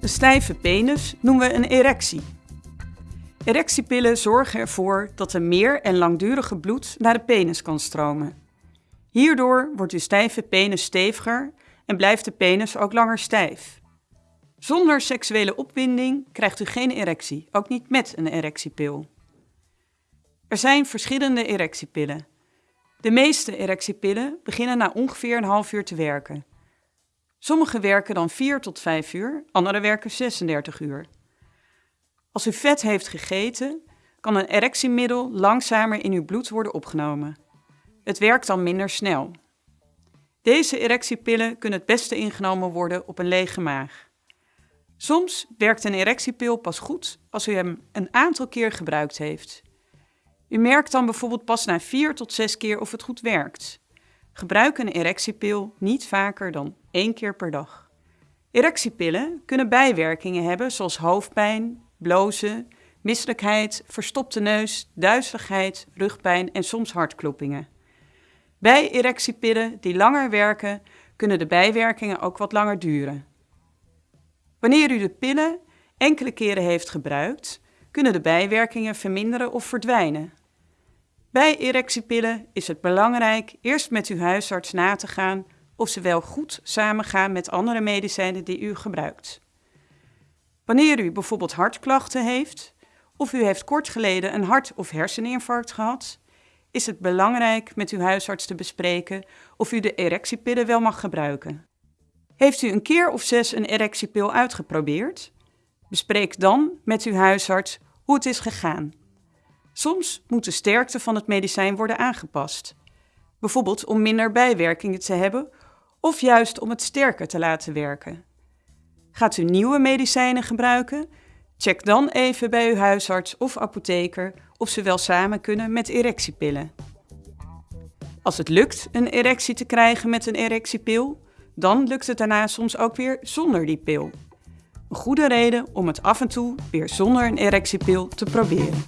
Een stijve penis noemen we een erectie. Erectiepillen zorgen ervoor dat er meer en langdurige bloed naar de penis kan stromen. Hierdoor wordt uw stijve penis steviger en blijft de penis ook langer stijf. Zonder seksuele opwinding krijgt u geen erectie, ook niet met een erectiepil. Er zijn verschillende erectiepillen. De meeste erectiepillen beginnen na ongeveer een half uur te werken. Sommige werken dan 4 tot 5 uur, andere werken 36 uur. Als u vet heeft gegeten, kan een erectiemiddel langzamer in uw bloed worden opgenomen. Het werkt dan minder snel. Deze erectiepillen kunnen het beste ingenomen worden op een lege maag. Soms werkt een erectiepil pas goed als u hem een aantal keer gebruikt heeft. U merkt dan bijvoorbeeld pas na 4 tot 6 keer of het goed werkt. Gebruik een erectiepil niet vaker dan één keer per dag. Erectiepillen kunnen bijwerkingen hebben zoals hoofdpijn, blozen, misselijkheid, verstopte neus, duizeligheid, rugpijn en soms hartkloppingen. Bij erectiepillen die langer werken, kunnen de bijwerkingen ook wat langer duren. Wanneer u de pillen enkele keren heeft gebruikt, kunnen de bijwerkingen verminderen of verdwijnen. Bij erectiepillen is het belangrijk eerst met uw huisarts na te gaan of ze wel goed samengaan met andere medicijnen die u gebruikt. Wanneer u bijvoorbeeld hartklachten heeft of u heeft kort geleden een hart- of herseninfarct gehad, is het belangrijk met uw huisarts te bespreken of u de erectiepillen wel mag gebruiken. Heeft u een keer of zes een erectiepil uitgeprobeerd? Bespreek dan met uw huisarts hoe het is gegaan. Soms moet de sterkte van het medicijn worden aangepast. Bijvoorbeeld om minder bijwerkingen te hebben of juist om het sterker te laten werken. Gaat u nieuwe medicijnen gebruiken? Check dan even bij uw huisarts of apotheker of ze wel samen kunnen met erectiepillen. Als het lukt een erectie te krijgen met een erectiepil, dan lukt het daarna soms ook weer zonder die pil. Een goede reden om het af en toe weer zonder een erectiepil te proberen.